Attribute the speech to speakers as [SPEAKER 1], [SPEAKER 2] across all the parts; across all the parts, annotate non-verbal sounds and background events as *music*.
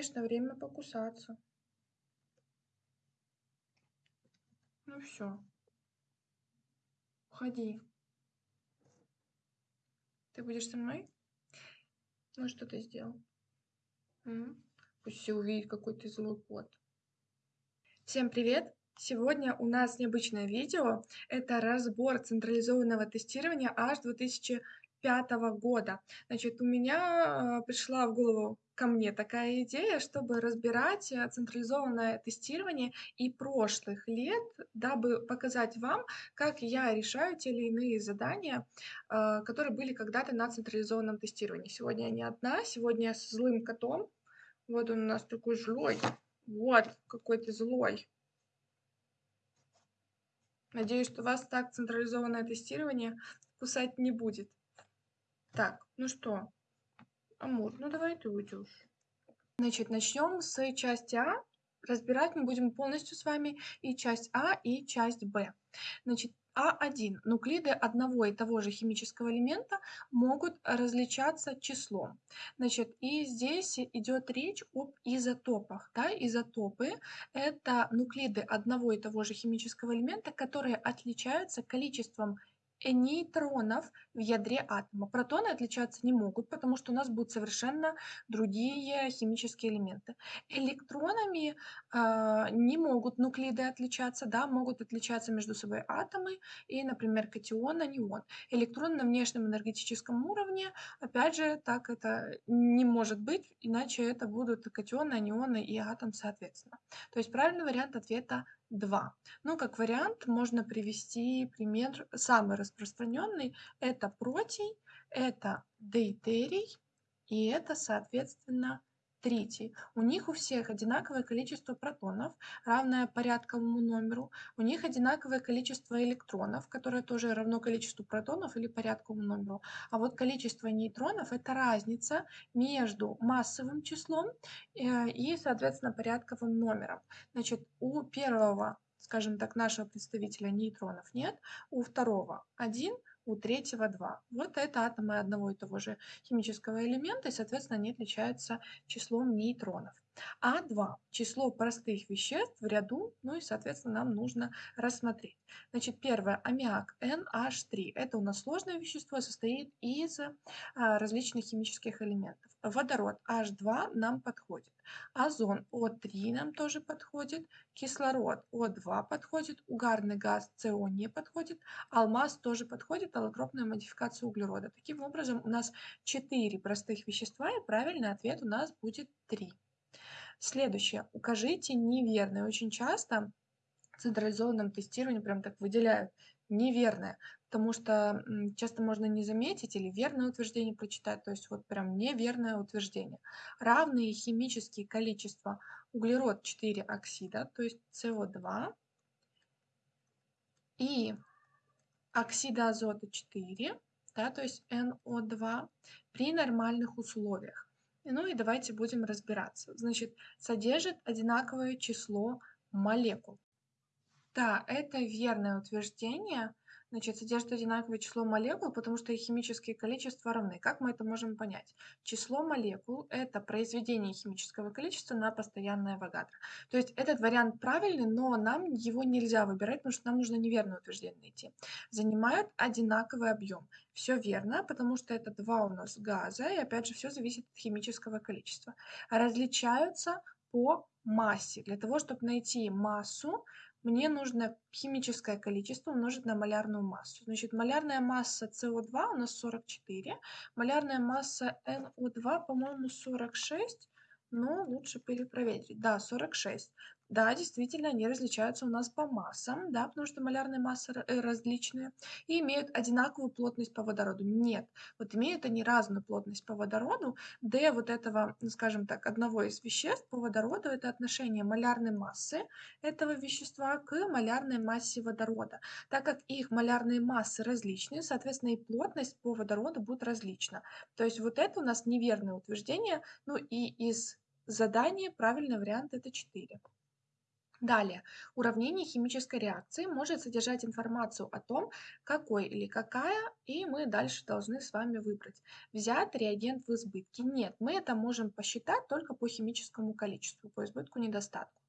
[SPEAKER 1] конечно, время покусаться. Ну все. Уходи. Ты будешь со мной? Ну, что ты сделал? М? Пусть все увидят, какой ты злой кот. Всем привет! Сегодня у нас необычное видео. Это разбор централизованного тестирования аж 2005 года. Значит, у меня э, пришла в голову ко мне такая идея, чтобы разбирать э, централизованное тестирование и прошлых лет, дабы показать вам, как я решаю те или иные задания, э, которые были когда-то на централизованном тестировании. Сегодня я не одна, сегодня я с злым котом. Вот он у нас такой злой. Вот, какой ты злой. Надеюсь, что вас так централизованное тестирование кусать не будет. Так, ну что, Амур, ну давай ты уйдешь. Значит, начнем с части А. Разбирать мы будем полностью с вами и часть А, и часть Б. Значит, а1. Нуклиды одного и того же химического элемента могут различаться числом. Значит, и здесь идет речь об изотопах. Да? Изотопы – это нуклиды одного и того же химического элемента, которые отличаются количеством нейтронов в ядре атома. Протоны отличаться не могут, потому что у нас будут совершенно другие химические элементы. Электронами э, не могут нуклиды отличаться, да, могут отличаться между собой атомы и, например, катион, анион. Электрон на внешнем энергетическом уровне, опять же, так это не может быть, иначе это будут катионы, анионы и атом соответственно. То есть правильный вариант ответа 2. Ну, как вариант, можно привести пример самый распространенный. Это протий, это дейтерий, и это, соответственно, тритий. У них у всех одинаковое количество протонов, равное порядковому номеру. У них одинаковое количество электронов, которое тоже равно количеству протонов или порядковому номеру. А вот количество нейтронов – это разница между массовым числом э, и, соответственно, порядковым номером. Значит, у первого скажем так, нашего представителя нейтронов нет, у второго один, у третьего 2. Вот это атомы одного и того же химического элемента, и, соответственно, они отличаются числом нейтронов. А2 – число простых веществ в ряду, ну и, соответственно, нам нужно рассмотреть. Значит, первое – аммиак NH3. Это у нас сложное вещество, состоит из а, различных химических элементов. Водород H2 нам подходит. Озон О3 нам тоже подходит. Кислород О2 подходит. Угарный газ СО не подходит. Алмаз тоже подходит. Аллотропная модификация углерода. Таким образом, у нас 4 простых вещества, и правильный ответ у нас будет 3. Следующее. Укажите неверное. Очень часто в централизованном тестировании прям так выделяют неверное, потому что часто можно не заметить или верное утверждение прочитать, то есть вот прям неверное утверждение. Равные химические количества углерод 4 оксида, то есть СО2, и оксида азота 4, да, то есть НО2, при нормальных условиях. Ну и давайте будем разбираться. Значит, содержит одинаковое число молекул. Да, это верное утверждение. Значит, содержит одинаковое число молекул, потому что их химические количества равны. Как мы это можем понять? Число молекул – это произведение химического количества на постоянное Авогадро. То есть этот вариант правильный, но нам его нельзя выбирать, потому что нам нужно неверное утверждение найти. Занимают одинаковый объем. Все верно, потому что это два у нас газа, и опять же все зависит от химического количества. Различаются по массе. Для того, чтобы найти массу, мне нужно химическое количество умножить на малярную массу. Значит, малярная масса СО2 у нас 44, малярная масса НО2, по-моему, 46, но лучше перепроверить. Да, 46. Да, действительно, они различаются у нас по массам, да, потому что малярные массы э, различные и имеют одинаковую плотность по водороду. Нет, вот имеют они разную плотность по водороду, d вот этого, ну, скажем так, одного из веществ по водороду это отношение малярной массы этого вещества к малярной массе водорода. Так как их малярные массы различные, соответственно, и плотность по водороду будет различна. То есть вот это у нас неверное утверждение, ну и из задания правильный вариант это 4. Далее, уравнение химической реакции может содержать информацию о том, какой или какая, и мы дальше должны с вами выбрать. Взят реагент в избытке? Нет, мы это можем посчитать только по химическому количеству, по избытку недостатку.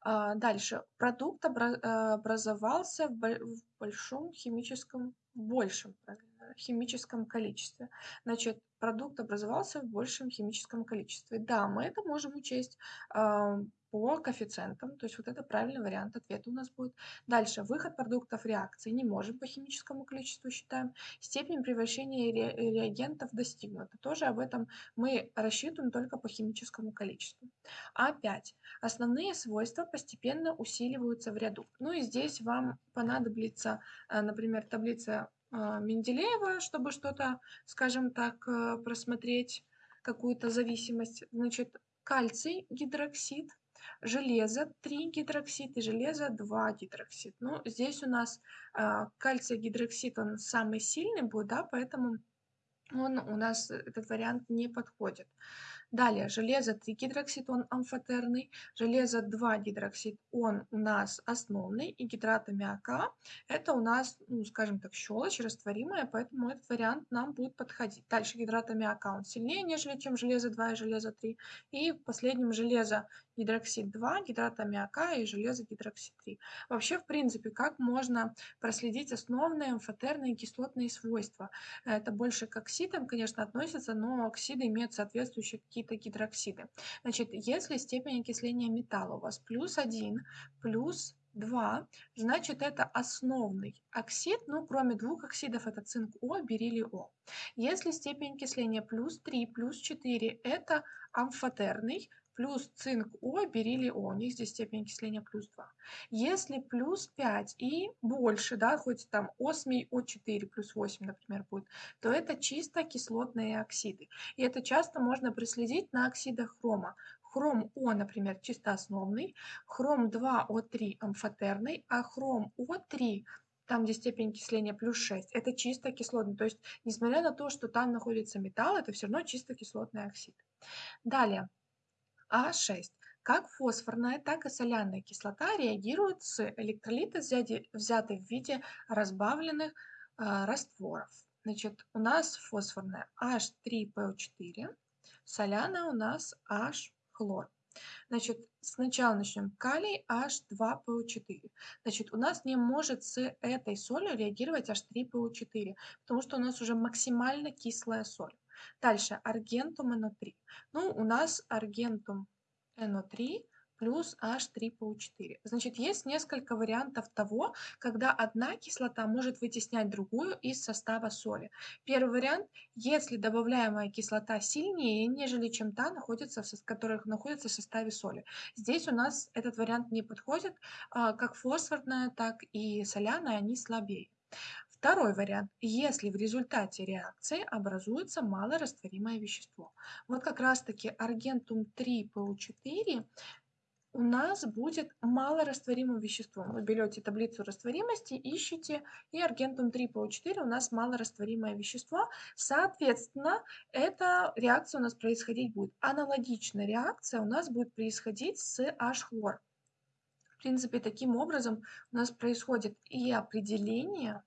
[SPEAKER 1] А, дальше, продукт образовался в большом химическом, в большем, химическом количестве. Значит, продукт образовался в большем химическом количестве. Да, мы это можем учесть по коэффициентам, то есть вот это правильный вариант ответа у нас будет. Дальше, выход продуктов реакции не можем по химическому количеству считаем. Степень превращения ре реагентов достигнута. Тоже об этом мы рассчитываем только по химическому количеству. А5. Основные свойства постепенно усиливаются в ряду. Ну и здесь вам понадобится, э, например, таблица э, Менделеева, чтобы что-то, скажем так, э, просмотреть какую-то зависимость. Значит, кальций гидроксид железо 3 гидроксид и железо 2 гидроксид. Ну, здесь у нас э, кальций гидроксид, он самый сильный будет, да, поэтому он у нас, этот вариант не подходит. Далее, железо 3 гидроксид, он амфотерный, железо 2 гидроксид, он у нас основный, и гидрат аммиака, это у нас, ну, скажем так, щелочь растворимая, поэтому этот вариант нам будет подходить. Дальше гидрат аммиака, он сильнее, нежели чем железо 2 и железо 3. И в последнем железо гидроксид 2, гидрат аммиака и железо гидроксид 3. Вообще, в принципе, как можно проследить основные амфотерные кислотные свойства? Это больше к оксидам, конечно, относится, но оксиды имеют соответствующие какие-то гидроксиды. Значит, если степень окисления металла у вас плюс 1, плюс 2, значит это основный оксид, ну кроме двух оксидов это цинк О, бериллий О. Если степень окисления плюс 3, плюс 4, это амфотерный, плюс цинк О, бериллий О, у них здесь степень окисления плюс 2. Если плюс 5 и больше, да, хоть там осмий О4 плюс 8, например, будет, то это чисто кислотные оксиды. И это часто можно проследить на оксидах хрома. Хром О, например, чисто основный, хром 2О3 амфотерный, а хром О3 там, где степень окисления плюс 6, это чисто кислотный. То есть, несмотря на то, что там находится металл, это все равно чисто кислотный оксид. Далее, а6. Как фосфорная, так и соляная кислота реагируют с электролита, взятой в виде разбавленных э, растворов. Значит, у нас фосфорная H3PO4, соляная у нас H-хлор. Значит, сначала начнем. Калий H2PO4. Значит, у нас не может с этой солью реагировать H3PO4, потому что у нас уже максимально кислая соль. Дальше, аргентум NO3. Ну, у нас аргентум NO3 плюс H3PO4. Значит, есть несколько вариантов того, когда одна кислота может вытеснять другую из состава соли. Первый вариант, если добавляемая кислота сильнее, нежели чем та, находится в, которая находится в составе соли. Здесь у нас этот вариант не подходит, а, как фосфорная, так и соляная, они слабее. Второй вариант. Если в результате реакции образуется малорастворимое вещество. Вот как раз-таки аргентум 3PO4 у нас будет малорастворимым веществом. Вы берете таблицу растворимости, ищете, и аргентум 3PO4 у нас малорастворимое вещество. Соответственно, эта реакция у нас происходить будет. Аналогичная реакция у нас будет происходить с H-хлор. В принципе, таким образом у нас происходит и определение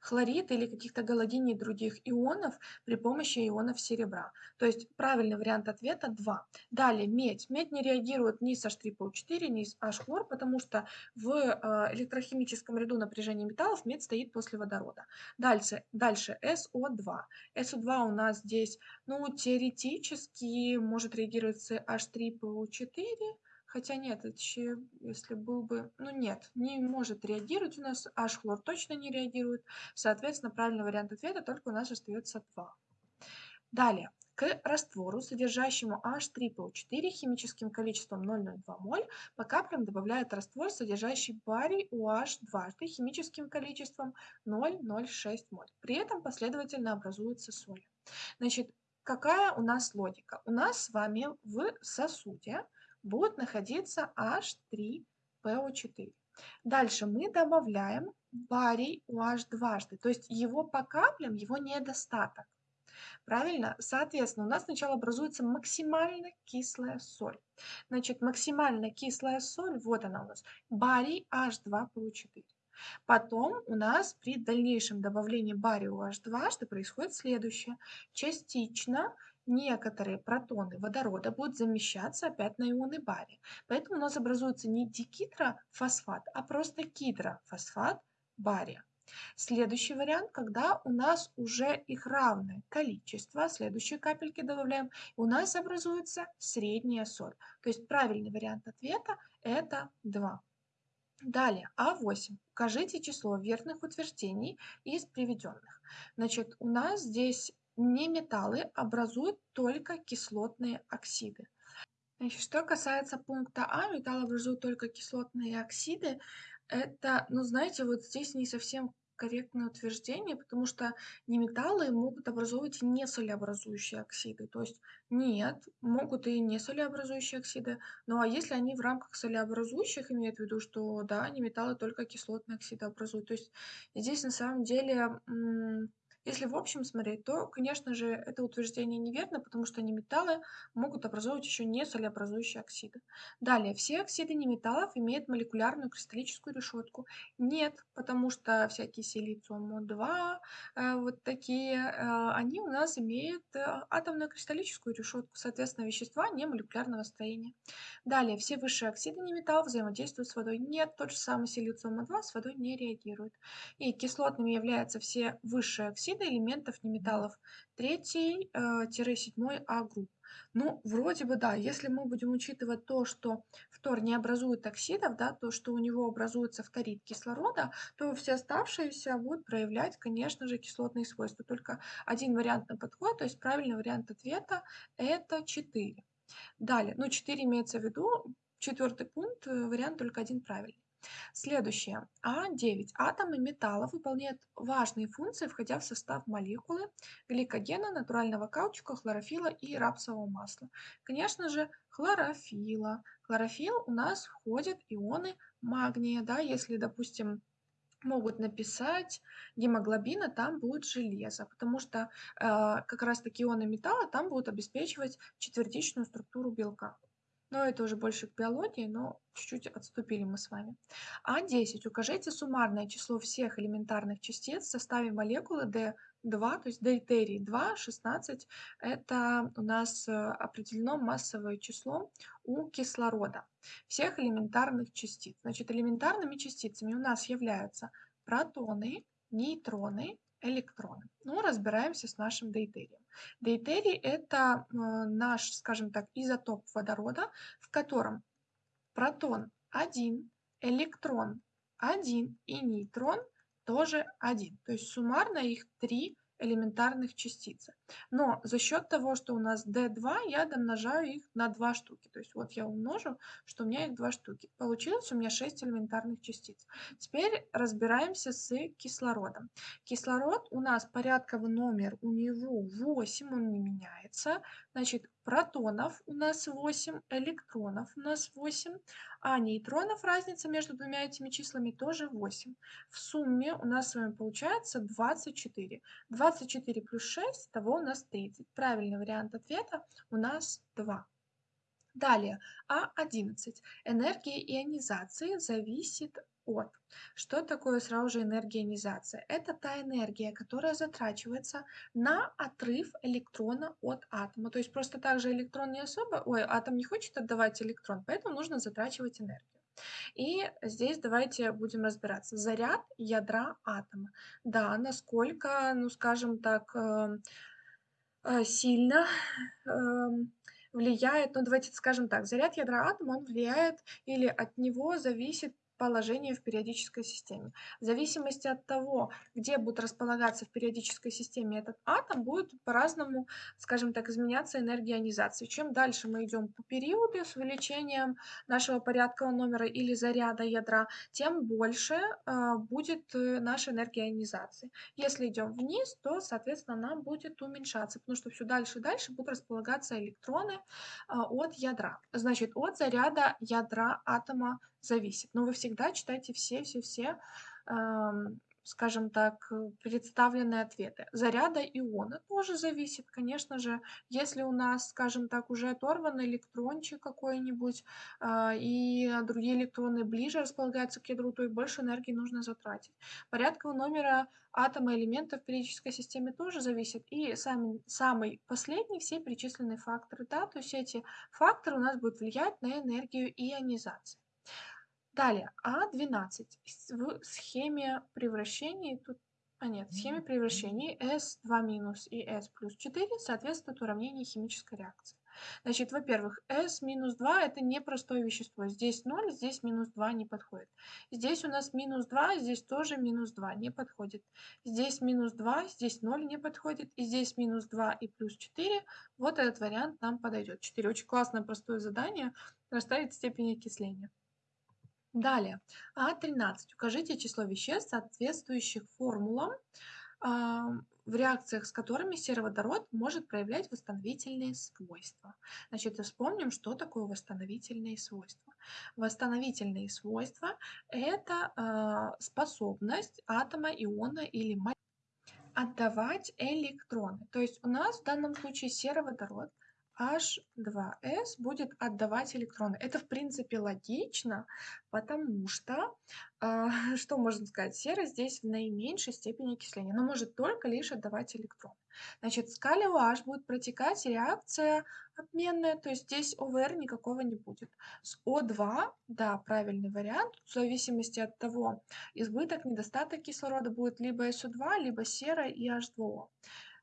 [SPEAKER 1] хлорид или каких-то галогений других ионов при помощи ионов серебра. То есть правильный вариант ответа 2. Далее медь. Медь не реагирует ни с H3PO4, ни с H-хлор, потому что в э, электрохимическом ряду напряжения металлов медь стоит после водорода. Дальше, дальше SO2. SO2 у нас здесь, ну, теоретически может реагировать с H3PO4, Хотя нет, это еще, если был бы... Ну нет, не может реагировать у нас, H-хлор точно не реагирует. Соответственно, правильный вариант ответа только у нас остается 2. Далее. К раствору, содержащему H3PO4 химическим количеством 0,02 моль, по каплям добавляют раствор, содержащий барий OH дважды химическим количеством 0,06 моль. При этом последовательно образуются соли. Значит, какая у нас логика? У нас с вами в сосуде будет находиться H3PO4. Дальше мы добавляем барий OH дважды, то есть его по каплям, его недостаток. Правильно? Соответственно, у нас сначала образуется максимально кислая соль. Значит, максимально кислая соль, вот она у нас, барий H2PO4. Потом у нас при дальнейшем добавлении бария H2 что происходит следующее. Частично некоторые протоны водорода будут замещаться опять на ионы бария. Поэтому у нас образуется не дикитрофосфат, а просто гидрофосфат бария. Следующий вариант, когда у нас уже их равное количество, следующие капельки добавляем, у нас образуется средняя соль. То есть правильный вариант ответа это 2. Далее, А8. Укажите число верных утверждений из приведенных. Значит, у нас здесь не металлы образуют только кислотные оксиды. Значит, что касается пункта А, металлы образуют только кислотные оксиды. Это, ну знаете, вот здесь не совсем корректное утверждение, потому что неметаллы могут образовывать не солеобразующие оксиды. То есть нет, могут и не солеобразующие оксиды. Ну а если они в рамках солеобразующих имеют в виду, что да, неметаллы только кислотные оксиды образуют. То есть здесь на самом деле если в общем смотреть, то, конечно же, это утверждение неверно, потому что неметаллы могут образовывать еще не солеобразующие оксиды. Далее, все оксиды неметаллов имеют молекулярную кристаллическую решетку. Нет, потому что всякие силициум-2, э, вот такие, э, они у нас имеют э, атомную кристаллическую решетку, соответственно, вещества не молекулярного строения. Далее, все высшие оксиды неметаллов взаимодействуют с водой. Нет, тот же самый силициум-2 с водой не реагирует. И кислотными являются все высшие оксиды, оксида элементов неметаллов 3-7 э, А групп. Ну, вроде бы да, если мы будем учитывать то, что фтор не образует оксидов, да, то, что у него образуется фторид кислорода, то все оставшиеся будут проявлять, конечно же, кислотные свойства. Только один вариант на подход, то есть правильный вариант ответа это 4. Далее, ну 4 имеется в виду, четвертый пункт, э, вариант только один правильный. Следующее. А9. Атомы металлов выполняют важные функции, входя в состав молекулы гликогена, натурального каучука, хлорофила и рапсового масла. Конечно же, хлорофила. Хлорофилл у нас входят ионы магния. Да, если, допустим, могут написать гемоглобина, там будет железо, потому что э, как раз таки ионы металла там будут обеспечивать четвертичную структуру белка. Но это уже больше к биологии, но чуть-чуть отступили мы с вами. А10. Укажите суммарное число всех элементарных частиц в составе молекулы D2, то есть дейтерий 2, 16. Это у нас э, определено массовое число у кислорода. Всех элементарных частиц. Значит, элементарными частицами у нас являются протоны, нейтроны, электроны. Ну, разбираемся с нашим дейтерием. Дейтерий – это э, наш, скажем так, изотоп водорода, в котором протон 1, электрон 1 и нейтрон тоже 1. То есть суммарно их 3 элементарных частицы. Но за счет того, что у нас D2, я домножаю их на 2 штуки. То есть вот я умножу, что у меня их 2 штуки. Получилось у меня 6 элементарных частиц. Теперь разбираемся с кислородом. Кислород у нас порядковый номер, у него 8, он не меняется. Значит, протонов у нас 8, электронов у нас 8, а нейтронов разница между двумя этими числами тоже 8. В сумме у нас с вами получается 24. 24 плюс 6, того у нас 30. Правильный вариант ответа у нас 2. Далее, А11. Энергия ионизации зависит от. Что такое сразу же энергия ионизации? Это та энергия, которая затрачивается на отрыв электрона от атома. То есть просто так же электрон не особо, ой, атом не хочет отдавать электрон, поэтому нужно затрачивать энергию. И здесь давайте будем разбираться. Заряд ядра атома. Да, насколько, ну скажем так, э, э, сильно эм, влияет, ну давайте скажем так, заряд ядра атома, он влияет или от него зависит положение в периодической системе. В зависимости от того, где будет располагаться в периодической системе этот атом, будет по-разному, скажем так, изменяться энергия ионизации. Чем дальше мы идем по периоду с увеличением нашего порядкового номера или заряда ядра, тем больше э, будет наша энергия ионизации. Если идем вниз, то, соответственно, нам будет уменьшаться, потому что все дальше и дальше будут располагаться электроны э, от ядра. Значит, от заряда ядра атома зависит. Но вы всегда читайте все-все-все скажем так, представлены ответы. Заряда иона тоже зависит, конечно же. Если у нас, скажем так, уже оторван электрончик какой-нибудь, а, и другие электроны ближе располагаются к ядру, то и больше энергии нужно затратить. Порядкового номера атома элемента в периодической системе тоже зависит. И самый, самый последний все перечисленные факторы. Да? То есть эти факторы у нас будут влиять на энергию ионизации. Далее, А12 в схеме превращений, тут, а нет, в схеме превращений S2 минус и S плюс 4 соответствуют уравнению химической реакции. Значит, во-первых, S минус 2 это не простое вещество. Здесь 0, здесь минус 2 не подходит. Здесь у нас минус 2, здесь тоже минус 2 не подходит. Здесь минус 2, здесь 0 не подходит. И здесь минус 2 и плюс 4. Вот этот вариант нам подойдет. 4 очень классное простое задание. Расставить степень окисления. Далее, А13. Укажите число веществ, соответствующих формулам, а, в реакциях с которыми сероводород может проявлять восстановительные свойства. Значит, вспомним, что такое восстановительные свойства. Восстановительные свойства – это э, способность атома, иона или молекулы отдавать электроны. То есть у нас в данном случае сероводород H2S будет отдавать электроны. Это, в принципе, логично, потому что, э, *laughs* что можно сказать, сера здесь в наименьшей степени окисления, но может только лишь отдавать электроны. Значит, с калием H будет протекать реакция обменная, то есть здесь ОВР никакого не будет. С О2, да, правильный вариант, в зависимости от того, избыток, недостаток кислорода будет либо СО2, либо сера и H2O.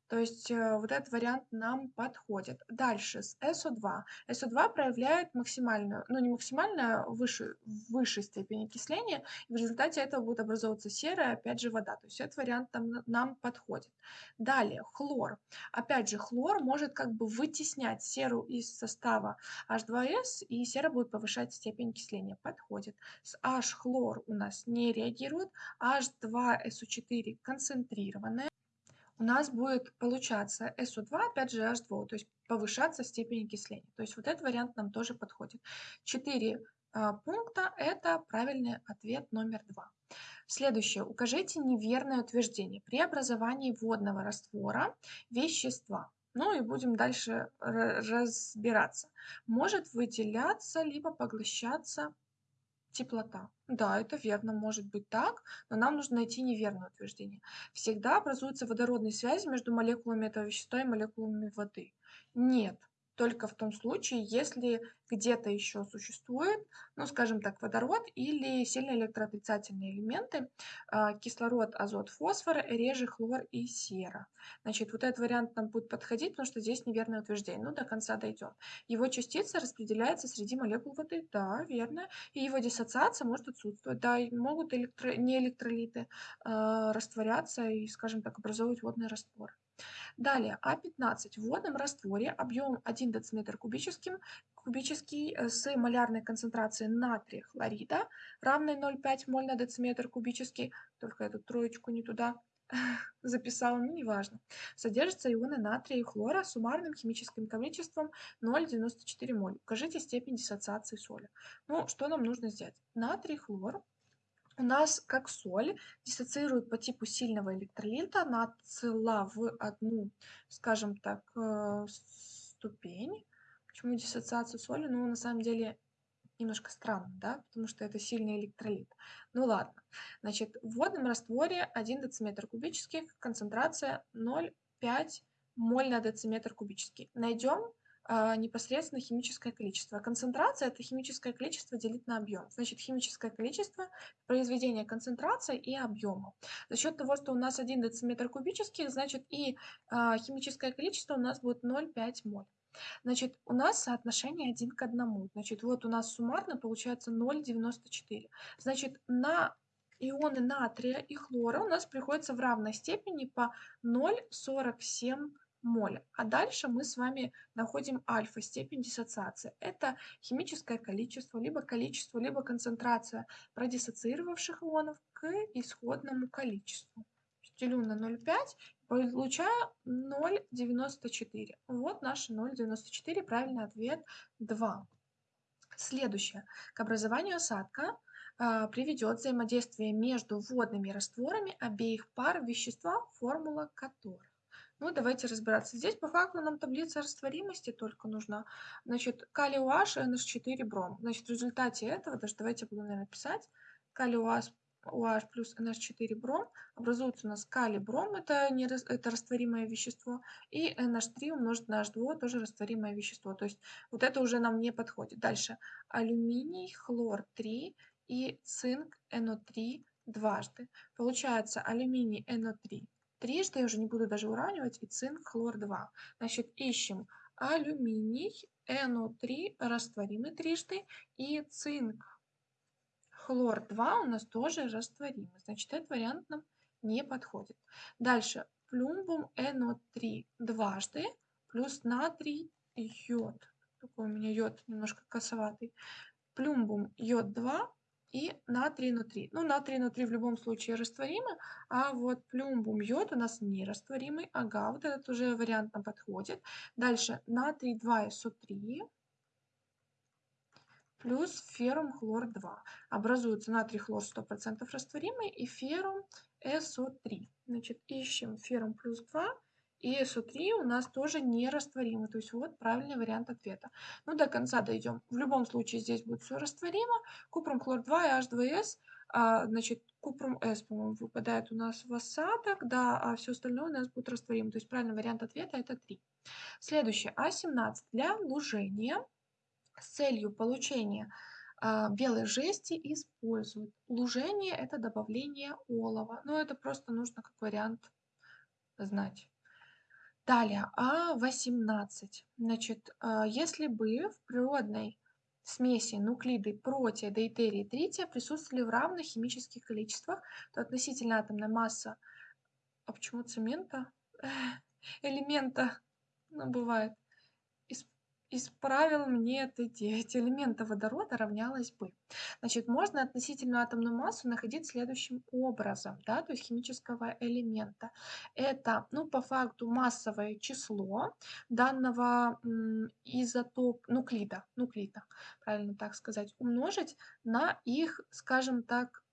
[SPEAKER 1] То есть э, вот этот вариант нам подходит. Дальше с SO2. SO2 проявляет максимальную, ну не максимальную, а выше, высшей степень окисления, и в результате этого будет образовываться серая, опять же, вода. То есть этот вариант нам, нам подходит. Далее хлор. Опять же, хлор может как бы вытеснять серу из состава H2S, и сера будет повышать степень окисления. Подходит. С H хлор у нас не реагирует, H2SO4 концентрированная у нас будет получаться SO2, опять же H2, то есть повышаться степень окисления. То есть вот этот вариант нам тоже подходит. Четыре а, пункта – это правильный ответ номер два. Следующее. Укажите неверное утверждение при образовании водного раствора вещества. Ну и будем дальше разбираться. Может выделяться либо поглощаться теплота. Да, это верно, может быть так, но нам нужно найти неверное утверждение. Всегда образуются водородные связи между молекулами этого вещества и молекулами воды. Нет, только в том случае, если где-то еще существует, ну, скажем так, водород или сильно электроотрицательные элементы, а, кислород, азот, фосфор, реже хлор и сера. Значит, вот этот вариант нам будет подходить, потому что здесь неверное утверждение. Ну, до конца дойдем. Его частица распределяется среди молекул воды. Да, верно. И его диссоциация может отсутствовать. Да, и могут электро... не электролиты э, растворяться и, скажем так, образовывать водный раствор. Далее, А15 в водном растворе объем 1 дециметр кубическим, кубический э, с малярной концентрацией натрия хлорида, равной 0,5 моль на дециметр кубический, только эту троечку не туда *laughs* записала, ну неважно. Содержатся ионы натрия и хлора с суммарным химическим количеством 0,94 моль. Укажите степень диссоциации соли. Ну, что нам нужно сделать? Натрий, хлор у нас как соль диссоциирует по типу сильного электролита, она цела в одну, скажем так, э, ступень. Почему диссоциация соли? Ну, на самом деле, немножко странно, да, потому что это сильный электролит. Ну ладно, значит, в водном растворе 1 дециметр кубических, концентрация 0,5 моль на дециметр кубический. Найдем непосредственно химическое количество. Концентрация – это химическое количество делить на объем. Значит, химическое количество – произведение концентрации и объема. За счет того, что у нас 1 дециметр кубический, значит и а, химическое количество у нас будет 0,5 моль. Значит, у нас соотношение 1 к 1. Значит, вот у нас суммарно получается 0,94. Значит, на ионы натрия и хлора у нас приходится в равной степени по 0,47 моля. А дальше мы с вами находим альфа, степень диссоциации. Это химическое количество, либо количество, либо концентрация продиссоциировавших ионов к исходному количеству. Делю на 0,5, получаю 0,94. Вот наш 0,94, правильный ответ 2. Следующее. К образованию осадка а, приведет взаимодействие между водными растворами обеих пар вещества, формула которых. Ну, давайте разбираться. Здесь по факту нам таблица растворимости только нужна. Значит, калий OH, NH4 бром. Значит, в результате этого, даже давайте я буду, наверное, писать, калий OH, OH плюс NH4 бром, образуется у нас калий бром, это, не, это растворимое вещество, и NH3 умножить на H2, тоже растворимое вещество. То есть вот это уже нам не подходит. Дальше алюминий, хлор 3 и цинк NO3 дважды. Получается алюминий NO3 трижды, я уже не буду даже уравнивать, и цинк, хлор 2. Значит, ищем алюминий, NO3 растворимый трижды, и цинк, хлор 2 у нас тоже растворимый. Значит, этот вариант нам не подходит. Дальше, плюмбум NO3 дважды, плюс натрий, йод. Такой у меня йод немножко косоватый. Плюмбум йод 2 и натрий внутри. Ну, натрий внутри в любом случае растворимый, а вот плюмбум йод у нас не растворимый. Ага, вот этот уже вариант нам подходит. Дальше натрий 2СО3 плюс феррум хлор 2. Образуется натрий хлор 100% растворимый и феррум СО3. Значит, ищем феррум плюс 2 и SO3 у нас тоже нерастворимы. То есть вот правильный вариант ответа. Ну, до конца дойдем. В любом случае здесь будет все растворимо. Купрум хлор 2 и H2S. А, значит, купрум С, по-моему, выпадает у нас в осадок, да, а все остальное у нас будет растворимо. То есть правильный вариант ответа это 3. Следующее. А17. Для лужения с целью получения а, белой жести используют. Лужение – это добавление олова. Но это просто нужно как вариант знать. Далее, А18. Значит, а, если бы в природной смеси нуклиды протия, дейтерия и трития присутствовали в равных химических количествах, то относительно атомная масса, а почему цемента? Элемента, ну, бывает, исправил мне это 9 элемента водорода равнялось бы. Значит, можно относительную атомную массу находить следующим образом, да, то есть химического элемента. Это, ну, по факту массовое число данного изотоп, нуклида, нуклида, правильно так сказать, умножить на их, скажем так,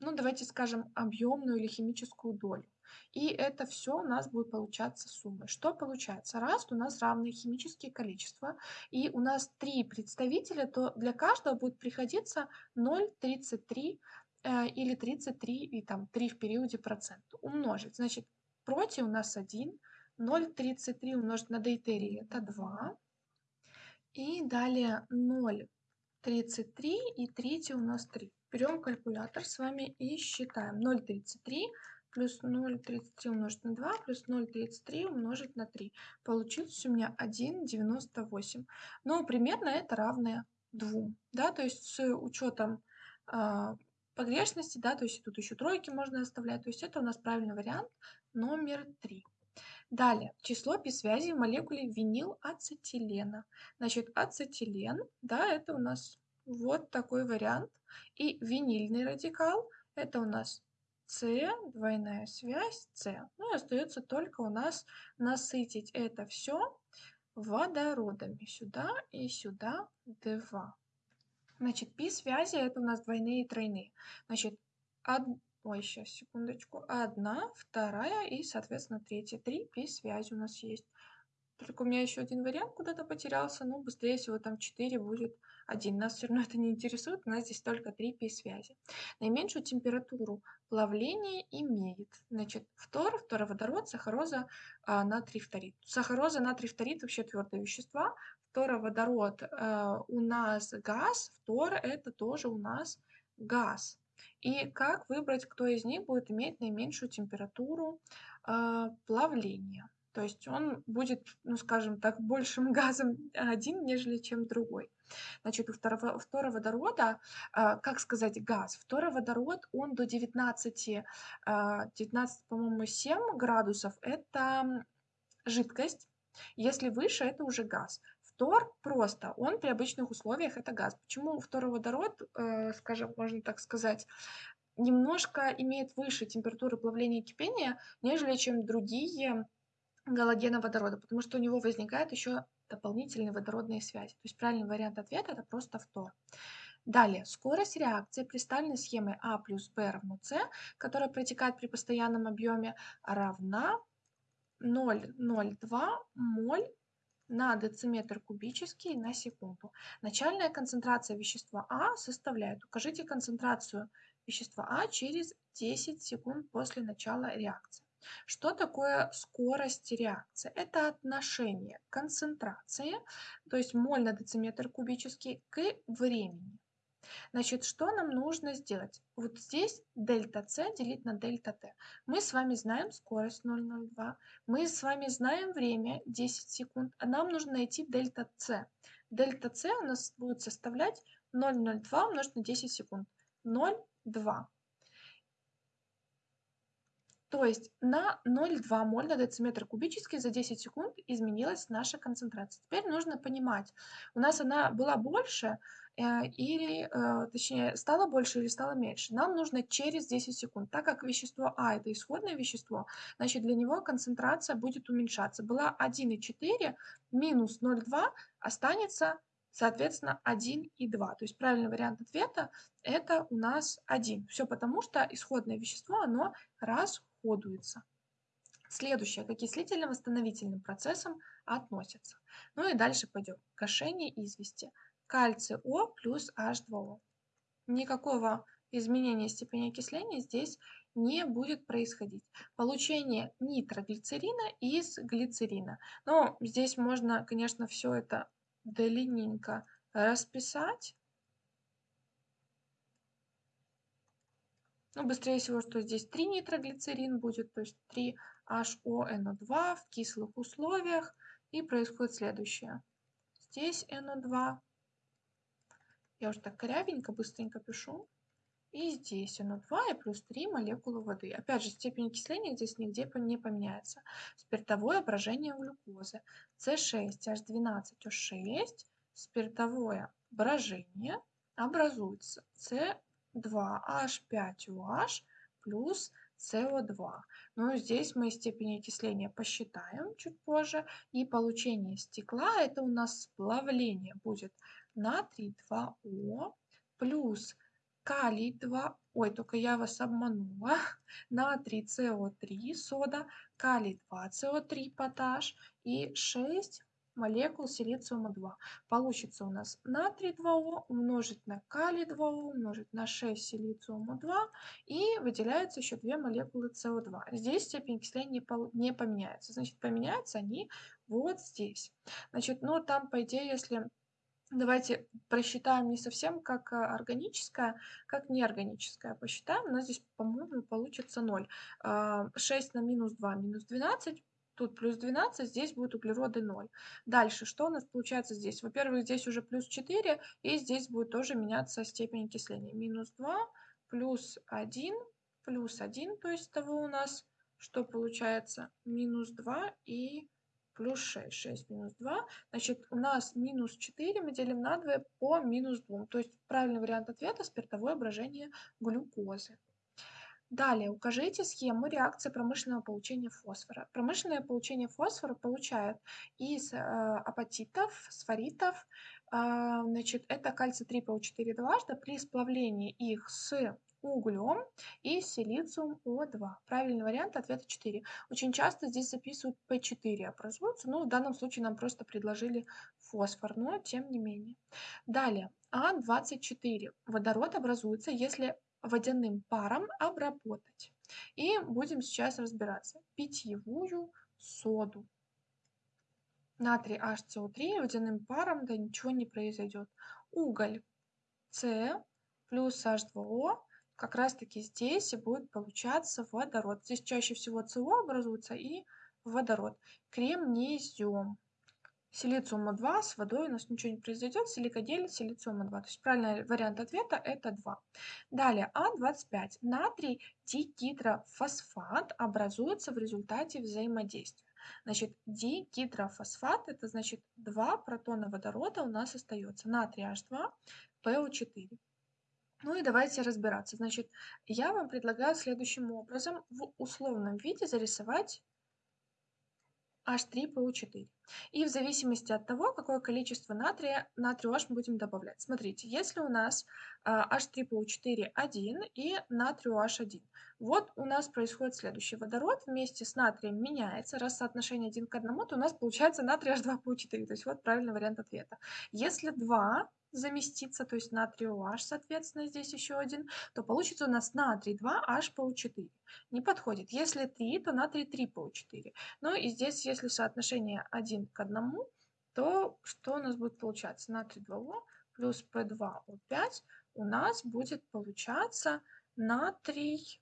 [SPEAKER 1] ну, давайте скажем, объемную или химическую долю. И это все у нас будет получаться суммой. Что получается? Раз у нас равные химические количества, и у нас три представителя, то для каждого будет приходиться 0,33 э, или 33 и там 3 в периоде процент умножить. Значит, против у нас 1, 0,33 умножить на дейтерий это 2. И далее 0,33 и третий у нас 3. Берем калькулятор с вами и считаем. 0,33 плюс 0,33 умножить на 2 плюс 0,33 умножить на 3. Получилось у меня 1,98. Но примерно это равное 2. Да? То есть с учетом э, погрешности, да, то есть тут еще тройки можно оставлять. То есть это у нас правильный вариант номер 3. Далее, число пи-связей в молекуле винилацетилена. Значит, ацетилен, да, это у нас вот такой вариант. И винильный радикал, это у нас с, двойная связь С. Ну и остается только у нас насытить это все водородами. Сюда и сюда 2. Значит, пи связи это у нас двойные и тройные. Значит, од... ой, сейчас, секундочку. Одна, вторая и, соответственно, третья. Три пи связи у нас есть. Только у меня еще один вариант куда-то потерялся, но быстрее всего там 4 будет 1. Нас все равно это не интересует, у нас здесь только 3 пи-связи. Наименьшую температуру плавления имеет. Значит, фтор, фтороводород, сахароза, а, натрий фторид. Сахароза, натрий фторид вообще твердые вещества. Фтороводород а, у нас газ, фтор это тоже у нас газ. И как выбрать, кто из них будет иметь наименьшую температуру а, плавления? То есть он будет, ну скажем так, большим *laughs* газом один, нежели чем другой. Значит, у второго, фтороводорода, а, как сказать, газ. Фтороводород, он до 19, 19, а, по-моему, 7 градусов, это жидкость. Если выше, это уже газ. Фтор просто, он при обычных условиях это газ. Почему фтороводород, э, скажем, можно так сказать, немножко имеет выше температуры плавления и кипения, нежели чем другие галогена водорода, потому что у него возникает еще дополнительные водородные связи. То есть правильный вариант ответа это просто фтор. Далее, скорость реакции представленной схемой А плюс Б равно С, которая протекает при постоянном объеме, равна 0,02 моль на дециметр кубический на секунду. Начальная концентрация вещества А составляет, укажите концентрацию вещества А через 10 секунд после начала реакции. Что такое скорость реакции? Это отношение концентрации, то есть моль на дециметр кубический, к времени. Значит, что нам нужно сделать? Вот здесь дельта С делить на дельта Т. Мы с вами знаем скорость 0,02, мы с вами знаем время 10 секунд, а нам нужно найти дельта С. Дельта С у нас будет составлять 0,02 умножить на 10 секунд. 0,2. То есть на 0,2 моль на дециметр кубический за 10 секунд изменилась наша концентрация. Теперь нужно понимать, у нас она была больше, э, или, э, точнее, стала больше или стала меньше. Нам нужно через 10 секунд. Так как вещество А это исходное вещество, значит для него концентрация будет уменьшаться. Была 1,4 минус 0,2 останется соответственно, 1 и 2. То есть правильный вариант ответа это у нас 1. Все потому, что исходное вещество, оно расходуется. Следующее, к окислительно-восстановительным процессам относятся. Ну и дальше пойдем. Гашение извести. Кальций О плюс H2O. Никакого изменения степени окисления здесь не будет происходить. Получение нитроглицерина из глицерина. Но здесь можно, конечно, все это длинненько расписать. Ну, быстрее всего, что здесь 3 нитроглицерин будет, то есть 3 HONO2 в кислых условиях. И происходит следующее. Здесь NO2. Я уже так корявенько, быстренько пишу. И здесь NO2 и плюс 3 молекулы воды. Опять же, степень окисления здесь нигде не поменяется. Спиртовое брожение глюкозы. C6H12O6 спиртовое брожение образуется C2H5OH плюс СО2. Ну, здесь мы степень окисления посчитаем чуть позже. И получение стекла, это у нас сплавление будет натрий 2О плюс калий 2, ой, только я вас обманула, *laughs* натрий СО3 сода, калий 2 СО3 поташ и 6 молекул силициума-2. Получится у нас натрий 2О умножить на калий 2О умножить на 6 силициума-2 и выделяются еще две молекулы СО2. Здесь степень окисления не поменяется. Значит, поменяются они вот здесь. Значит, ну там, по идее, если Давайте просчитаем не совсем как а, органическое, как неорганическое. Посчитаем. У нас здесь, по-моему, получится 0. 6 а, на минус 2 минус 12 Тут плюс 12, здесь будет углероды 0. Дальше, что у нас получается здесь? Во-первых, здесь уже плюс 4, и здесь будет тоже меняться степень окисления. Минус 2, плюс 1, плюс 1, то есть того у нас, что получается, минус 2 и плюс 6. 6 минус 2. Значит, у нас минус 4 мы делим на 2 по минус 2. То есть правильный вариант ответа – спиртовое брожение глюкозы. Далее укажите схему реакции промышленного получения фосфора. Промышленное получение фосфора получают из э, апатитов, сфоритов. Э, значит, это кальций 3ПО4 дважды при сплавлении их с углем и силициум О2. Правильный вариант ответа 4. Очень часто здесь записывают P4 образуется, но в данном случае нам просто предложили фосфор, но тем не менее. Далее, А24. Водород образуется, если водяным паром обработать. И будем сейчас разбираться. Питьевую соду. Натрий HCO3 водяным паром, да ничего не произойдет. Уголь С плюс H2O, как раз таки здесь и будет получаться водород. Здесь чаще всего СО образуется и водород. Кремнезем силициума 2 с водой у нас ничего не произойдет, силикодель силициума 2. То есть правильный вариант ответа это 2. Далее А25. Натрий дигидрофосфат образуется в результате взаимодействия. Значит, дигидрофосфат это значит 2 протона водорода у нас остается. Натрий H2, PO4. Ну и давайте разбираться. Значит, я вам предлагаю следующим образом в условном виде зарисовать H3PO4. И в зависимости от того, какое количество натрия, натрию H мы будем добавлять. Смотрите, если у нас H3PO4 1 и натрию H1, вот у нас происходит следующее. Водород вместе с натрием меняется. Раз соотношение 1 к 1, то у нас получается натрий H2PO4. То есть вот правильный вариант ответа. Если 2 заместится, то есть натрий OH, соответственно, здесь еще один, то получится у нас натрий 2H по 4 Не подходит. Если 3, то натрий 3 по 4 Ну и здесь, если соотношение 1 к 1, то что у нас будет получаться? Натрий 2О плюс P2O5 у нас будет получаться натрий...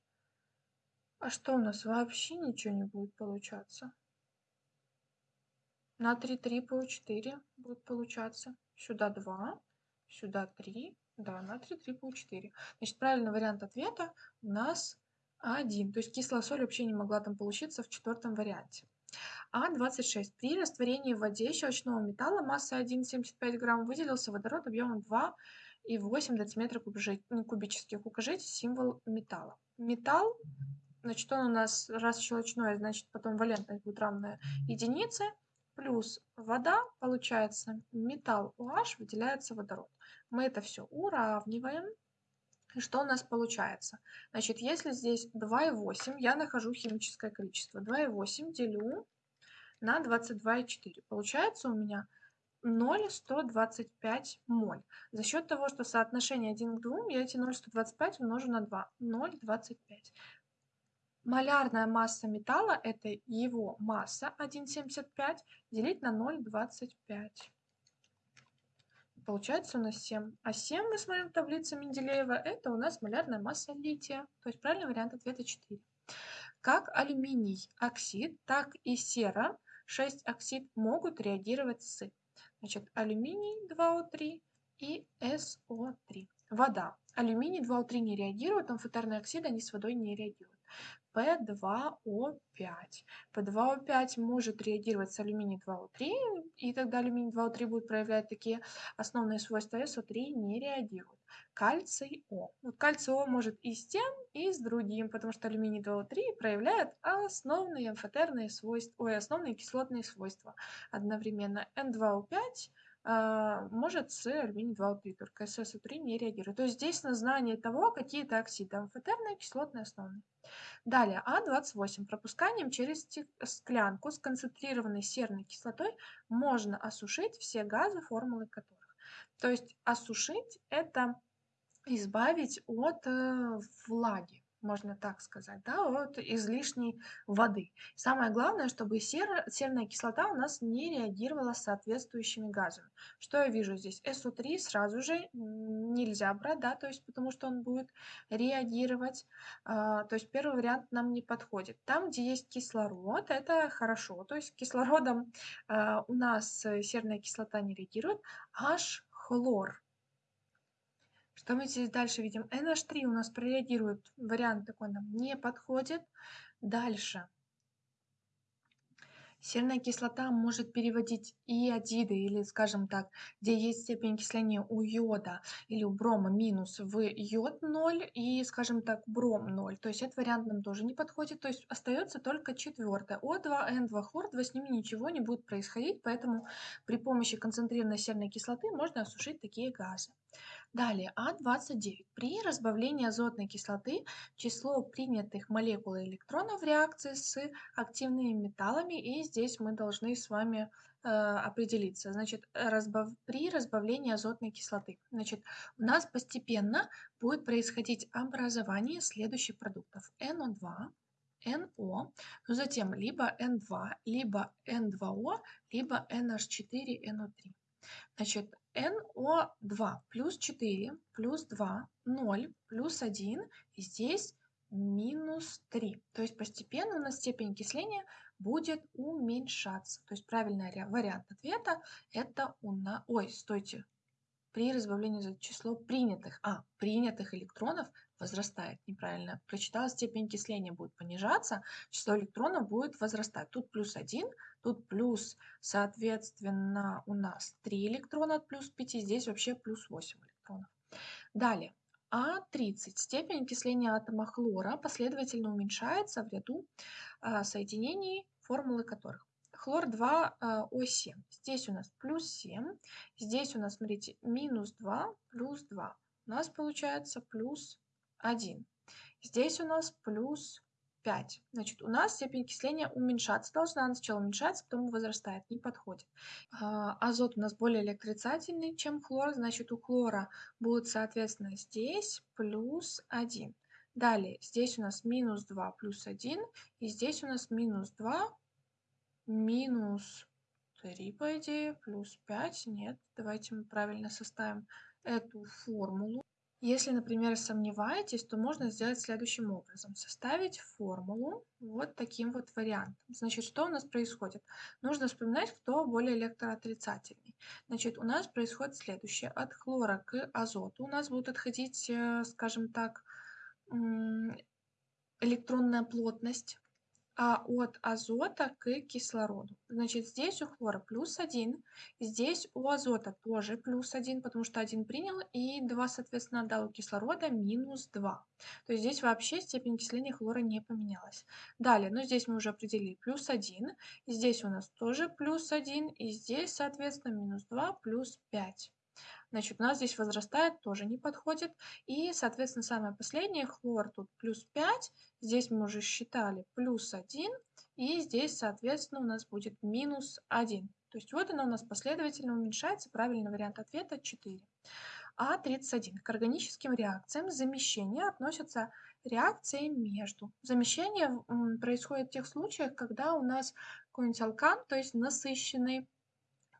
[SPEAKER 1] А что у нас? Вообще ничего не будет получаться. Натрий 3 по 4 будет получаться. Сюда 2 сюда 3, да, натрий 3 по 4. Значит, правильный вариант ответа у нас 1. То есть кислая соль вообще не могла там получиться в четвертом варианте. А26. При растворении в воде щелочного металла массой 1,75 грамм выделился водород объемом 2,8 дециметра кубических. Укажите символ металла. Металл, значит, он у нас раз щелочной, значит, потом валентность будет равная единице плюс вода, получается металл OH, выделяется водород. Мы это все уравниваем. И что у нас получается? Значит, если здесь 2,8, я нахожу химическое количество. 2,8 делю на 22,4. Получается у меня 0,125 моль. За счет того, что соотношение 1 к 2, я эти 0,125 умножу на 2. 0,25. Малярная масса металла – это его масса 1,75 делить на 0,25. Получается у нас 7. А 7, мы смотрим в таблице Менделеева, это у нас малярная масса лития. То есть правильный вариант ответа 4. Как алюминий оксид, так и сера 6 оксид могут реагировать с значит, алюминий 2О3 и СО3. Вода. Алюминий 2О3 не реагирует, амфотерные оксиды, они с водой не реагируют. P2O5. P2O5 может реагировать с алюминий 2O3, и тогда алюминий 2O3 будет проявлять такие основные свойства, SO3 не реагирует. Кальций О. Вот кальций О может и с тем, и с другим, потому что алюминий 2O3 проявляет основные амфотерные свойства, ой, основные кислотные свойства одновременно. N2O5 а, может с алюминий 2O3, только SSO3 не реагирует. То есть здесь на знание того, какие это оксиды, амфотерные, кислотные, основные. Далее, А28. Пропусканием через склянку с концентрированной серной кислотой можно осушить все газы, формулы которых. То есть осушить – это избавить от э, влаги можно так сказать, да, от излишней воды. Самое главное, чтобы сера, серная кислота у нас не реагировала с соответствующими газами. Что я вижу здесь? СО3 сразу же нельзя брать, да, то есть потому что он будет реагировать. А, то есть первый вариант нам не подходит. Там, где есть кислород, это хорошо. То есть кислородом а, у нас серная кислота не реагирует. H хлор что мы здесь дальше видим? NH3 у нас прореагирует. Вариант такой нам не подходит. Дальше. Серная кислота может переводить иодиды, или, скажем так, где есть степень окисления у йода или у брома минус в йод 0 и, скажем так, бром 0. То есть этот вариант нам тоже не подходит. То есть остается только четвертое. О2, N2 с ними ничего не будет происходить, поэтому при помощи концентрированной серной кислоты можно осушить такие газы. Далее, А29. При разбавлении азотной кислоты число принятых молекул электронов в реакции с активными металлами, и здесь мы должны с вами э, определиться. Значит, разбав... при разбавлении азотной кислоты. Значит, у нас постепенно будет происходить образование следующих продуктов. NO2, NO, но затем либо N2, либо N2O, либо NH4NO3. Значит, NO2 плюс 4 плюс 2, 0 плюс 1, и здесь минус 3. То есть постепенно у нас степень окисления будет уменьшаться. То есть правильный вариант ответа это у нас... Ой, стойте. При разбавлении за число принятых, а, принятых электронов возрастает. Неправильно прочитала, степень окисления будет понижаться, число электронов будет возрастать. Тут плюс 1, тут плюс, соответственно, у нас 3 электрона от плюс 5, здесь вообще плюс 8 электронов. Далее. А30. Степень окисления атома хлора последовательно уменьшается в ряду а, соединений, формулы которых. хлор-2 О7. Здесь у нас плюс 7. Здесь у нас, смотрите, минус 2 плюс 2. У нас получается плюс 1. Здесь у нас плюс 5. Значит, у нас степень окисления уменьшаться должна. Она сначала уменьшается, потом возрастает, не подходит. А, азот у нас более электроотрицательный, чем хлор. Значит, у хлора будет, соответственно, здесь плюс 1. Далее, здесь у нас минус 2 плюс 1. И здесь у нас минус 2 минус 3, по идее, плюс 5. Нет, давайте мы правильно составим эту формулу. Если, например, сомневаетесь, то можно сделать следующим образом. Составить формулу вот таким вот вариантом. Значит, что у нас происходит? Нужно вспоминать, кто более электроотрицательный. Значит, у нас происходит следующее. От хлора к азоту у нас будут отходить, э, скажем так, электронная плотность а от азота к кислороду. Значит, здесь у хлора плюс 1, здесь у азота тоже плюс 1, потому что 1 принял, и 2, соответственно, отдал у кислорода минус 2. То есть здесь вообще степень окисления хлора не поменялась. Далее, ну здесь мы уже определили плюс 1, здесь у нас тоже плюс 1, и здесь, соответственно, минус 2 плюс 5. Значит, у нас здесь возрастает, тоже не подходит. И, соответственно, самое последнее, хлор тут плюс 5. Здесь мы уже считали плюс 1. И здесь, соответственно, у нас будет минус 1. То есть вот она у нас последовательно уменьшается. Правильный вариант ответа 4. А31. К органическим реакциям замещения относятся реакции между. Замещение происходит в тех случаях, когда у нас какой-нибудь алкан, то есть насыщенный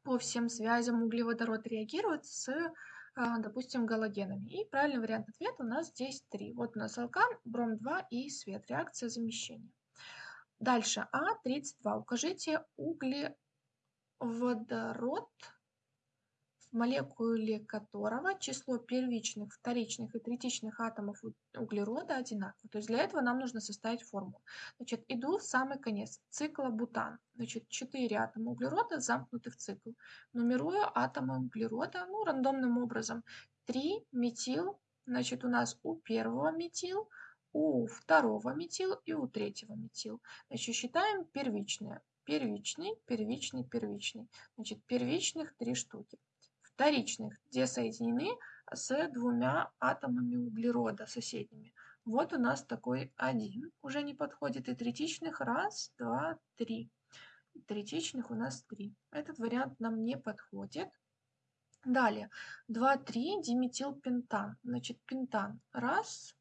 [SPEAKER 1] по всем связям углеводород реагирует с, а, допустим, галогенами. И правильный вариант ответа у нас здесь 3. Вот у нас алкан, бром-2 и свет. Реакция замещения. Дальше А32. Укажите углеводород молекуле которого число первичных, вторичных и третичных атомов углерода одинаково. То есть для этого нам нужно составить формулу. Значит, иду в самый конец. Цикла бутан. Значит, 4 атома углерода замкнуты в цикл. Нумерую атомы углерода, ну, рандомным образом. 3 метил, значит, у нас у первого метил, у второго метил и у третьего метил. Значит, считаем первичные. Первичный, первичный, первичный. Значит, первичных 3 штуки вторичных, где соединены с двумя атомами углерода соседними. Вот у нас такой один уже не подходит. И третичных раз, два, три. Третичных у нас три. Этот вариант нам не подходит. Далее. 2, 3, диметилпентан. Значит, пентан. Раз,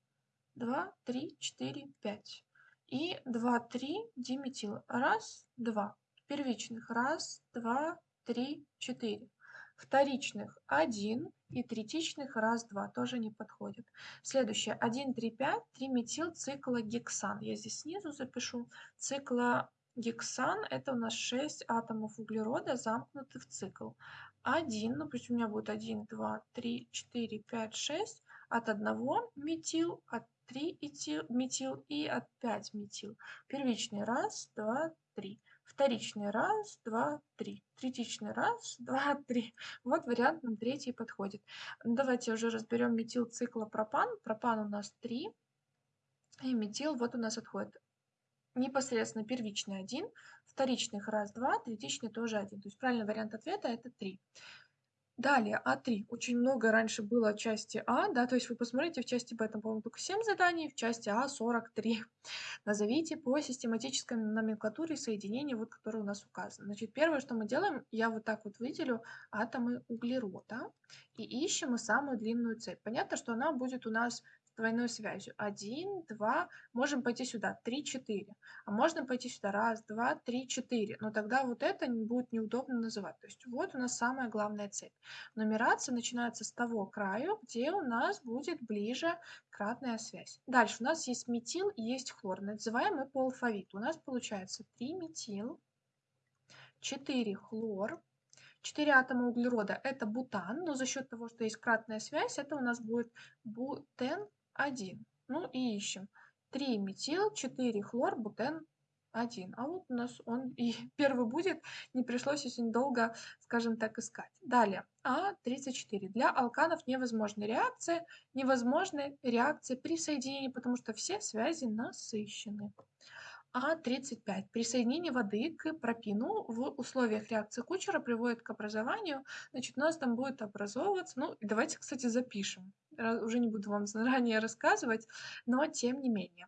[SPEAKER 1] два, три, четыре, пять. И 2, 3, диметил. Раз, два. Первичных. Раз, два, три, четыре вторичных 1 и третичных раз-два тоже не подходит. Следующее 1, 3, 5, 3 метил циклогексан. Я здесь снизу запишу. Циклогексан это у нас 6 атомов углерода замкнуты в цикл. 1, ну пусть у меня будет 1, 2, 3, 4, 5, 6 от 1 метил, от 3 метил и от 5 метил. Первичный раз, два, три. Вторичный раз, два, три. Третичный раз, *laughs* два, три. Вот вариант нам третий подходит. Давайте уже разберем метилцикла-пропан. Пропан у нас 3. И метил вот у нас отходит непосредственно первичный 1, вторичных раз, два, третичный тоже 1. То есть правильный вариант ответа это 3. Далее, А3. Очень много раньше было части А, да, то есть вы посмотрите, в части Б там, по-моему, только 7 заданий, в части А 43. *laughs* Назовите по систематической номенклатуре соединения, вот, которые у нас указаны. Значит, первое, что мы делаем, я вот так вот выделю атомы углерода и ищем мы самую длинную цепь. Понятно, что она будет у нас двойной связью. 1, 2, можем пойти сюда, 3, 4. А можно пойти сюда, раз, два, три, четыре. Но тогда вот это будет неудобно называть. То есть вот у нас самая главная цепь. Нумерация начинается с того краю, где у нас будет ближе кратная связь. Дальше у нас есть метил и есть хлор. Называем мы по алфавиту. У нас получается 3 метил, 4 хлор, 4 атома углерода это бутан, но за счет того, что есть кратная связь, это у нас будет бутен 1. Ну и ищем. 3 метил, 4 хлор, бутен 1. А вот у нас он *laughs* и первый будет, не пришлось очень долго, скажем так, искать. Далее, А34. Для алканов невозможны реакции, невозможны реакции при соединении, потому что все связи насыщены. А35. Присоединение воды к пропину в условиях реакции Кучера приводит к образованию. Значит, у нас там будет образовываться... Ну, давайте, кстати, запишем. Уже не буду вам *laughs* заранее рассказывать, но тем не менее.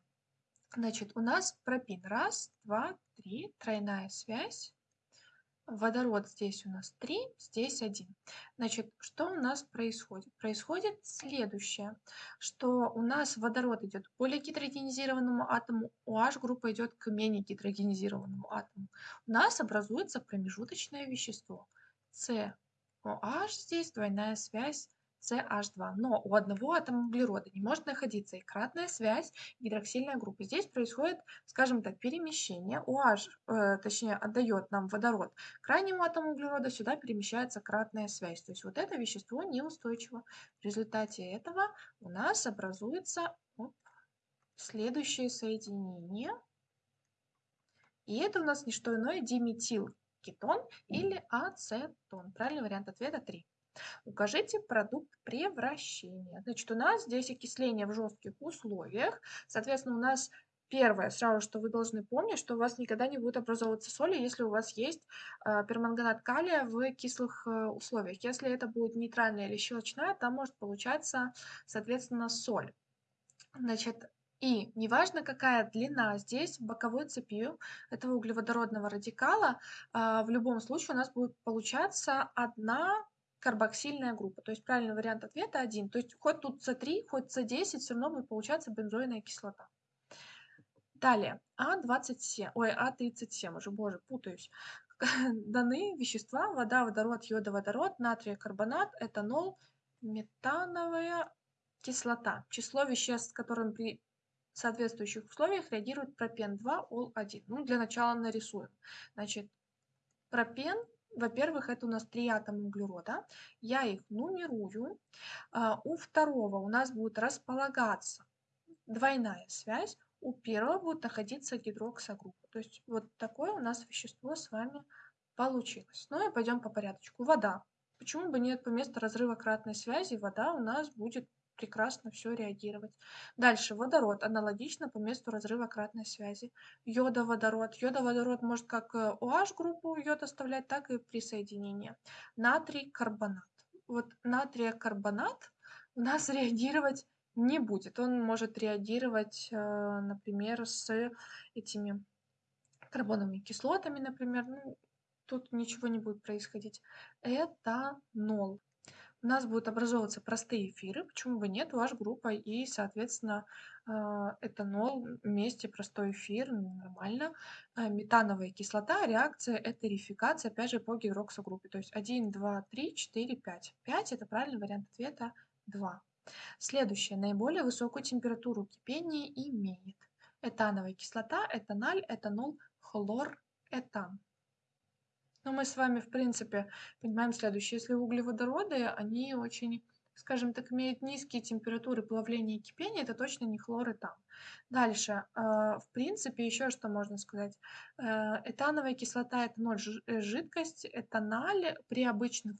[SPEAKER 1] Значит, у нас пропин. Раз, два, три. Тройная связь. Водород здесь у нас 3, здесь 1. Значит, что у нас происходит? Происходит следующее, что у нас водород идет к более гидрогенизированному атому, OH группа идет к менее гидрогенизированному атому. У нас образуется промежуточное вещество. COH здесь двойная связь CH2. Но у одного атома углерода не может находиться и кратная связь, гидроксильная группа. Здесь происходит, скажем так, перемещение. OH, э, точнее, отдает нам водород крайнему атому углерода, сюда перемещается кратная связь. То есть вот это вещество неустойчиво. В результате этого у нас образуется оп, следующее соединение. И это у нас не что иное диметилкетон или ацетон. Правильный вариант ответа 3. Укажите продукт превращения. Значит, у нас здесь окисление в жестких условиях. Соответственно, у нас Первое, сразу, что вы должны помнить, что у вас никогда не будет образовываться соли, если у вас есть э, перманганат калия в кислых э, условиях. Если это будет нейтральная или щелочная, там может получаться, соответственно, соль. Значит, и неважно, какая длина здесь боковой цепи этого углеводородного радикала, э, в любом случае у нас будет получаться одна карбоксильная группа. То есть правильный вариант ответа 1. То есть хоть тут С3, хоть С10, все равно будет получаться бензойная кислота. Далее, А27, ой, А37, уже, боже, путаюсь. *laughs* Даны вещества, вода, водород, йодоводород, натрия, карбонат, этанол, метановая кислота. Число веществ, с которым при соответствующих условиях реагирует пропен-2, ол-1. Ну, для начала нарисуем. Значит, пропен во-первых, это у нас три атома углерода. Я их нумерую. А, у второго у нас будет располагаться двойная связь. У первого будет находиться гидроксогруппа. То есть вот такое у нас вещество с вами получилось. Ну и пойдем по порядочку. Вода. Почему бы нет, по месту разрыва кратной связи вода у нас будет прекрасно все реагировать. Дальше водород аналогично по месту разрыва кратной связи. Йодоводород. Йодоводород может как э, группу йод оставлять, так и присоединение. Натрий карбонат. Вот натрия карбонат у нас *laughs* реагировать не будет. Он может реагировать, э, например, с этими карбоновыми кислотами, например. Ну, тут ничего не будет происходить. Это нол у нас будут образовываться простые эфиры, почему бы нет, ваш группа и, соответственно, а, этанол вместе простой эфир, нормально. А, метановая кислота, реакция этерификация, опять же, по гидроксогруппе. То есть 1, 2, 3, 4, 5. 5 это правильный вариант ответа 2. Следующее. Наиболее высокую температуру кипения имеет этановая кислота, этаналь, этанол, хлор, этан. Но мы с вами, в принципе, понимаем следующее. Если углеводороды, они очень, скажем так, имеют низкие температуры плавления и кипения, это точно не хлор и там. Дальше, а, в принципе, еще что можно сказать. Э, этановая кислота – это ноль э, жидкость, этаналь при обычных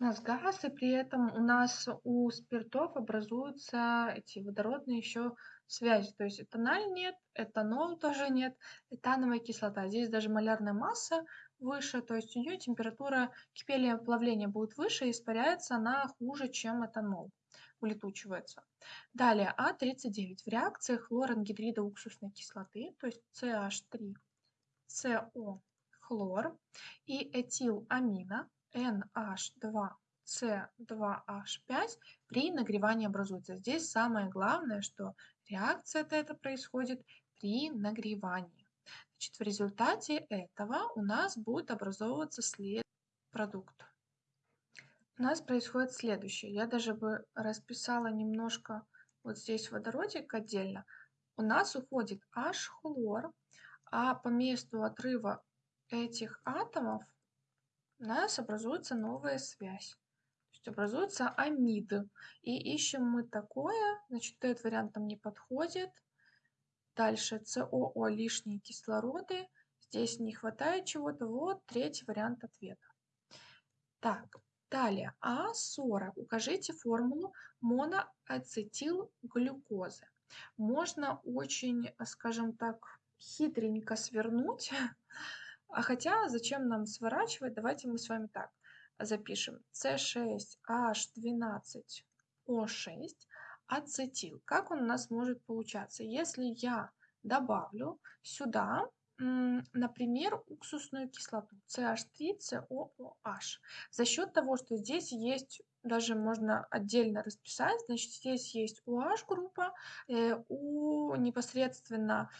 [SPEAKER 1] у нас газ, и при этом у нас у спиртов образуются эти водородные еще связи. То есть этаналь нет, этанол тоже нет, этановая кислота. Здесь даже малярная масса выше, то есть у нее температура кипения плавления будет выше, испаряется она хуже, чем этанол, улетучивается. Далее А39 в реакции хлорангидрида уксусной кислоты, то есть CH3, CO хлор и этиламина NH2 C2H5 при нагревании образуется. Здесь самое главное, что реакция эта происходит при нагревании. Значит, в результате этого у нас будет образовываться след продукт. У нас происходит следующее. Я даже бы расписала немножко вот здесь водородик отдельно. У нас уходит H-хлор, а по месту отрыва этих атомов у нас образуется новая связь. То есть образуется амид. И ищем мы такое, значит, этот вариант нам не подходит. Дальше СОО лишние кислороды. Здесь не хватает чего-то. Вот третий вариант ответа. Так, далее. А40. Укажите формулу моноацетилглюкозы. Можно очень, скажем так, хитренько свернуть. *laughs* А хотя, зачем нам сворачивать? Давайте мы с вами так запишем. С6H12O6 ацетил. Как он у нас может получаться? Если я добавлю сюда, например, уксусную кислоту CH3COOH. За счет того, что здесь есть, даже можно отдельно расписать, значит, здесь есть OH группа, э, у непосредственно